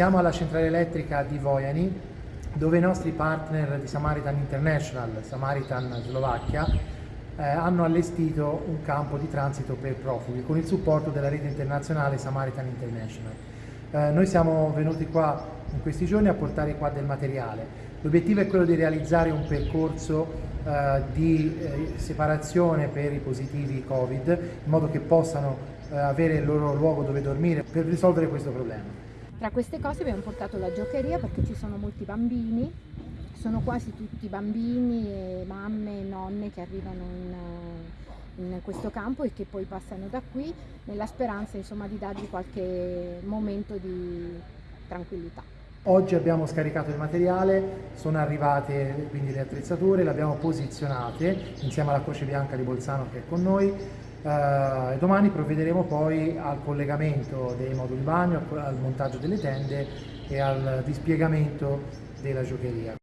Siamo alla centrale elettrica di Vojani, dove i nostri partner di Samaritan International, Samaritan Slovacchia, eh, hanno allestito un campo di transito per profughi con il supporto della rete internazionale Samaritan International. Eh, noi siamo venuti qua in questi giorni a portare qua del materiale. L'obiettivo è quello di realizzare un percorso eh, di eh, separazione per i positivi Covid in modo che possano eh, avere il loro luogo dove dormire per risolvere questo problema. Tra queste cose abbiamo portato la giocheria perché ci sono molti bambini, sono quasi tutti bambini e mamme e nonne che arrivano in, in questo campo e che poi passano da qui nella speranza insomma, di dargli qualche momento di tranquillità. Oggi abbiamo scaricato il materiale, sono arrivate quindi le attrezzature, le abbiamo posizionate insieme alla Croce Bianca di Bolzano che è con noi Uh, domani provvederemo poi al collegamento dei moduli bagno, al montaggio delle tende e al dispiegamento della giocheria.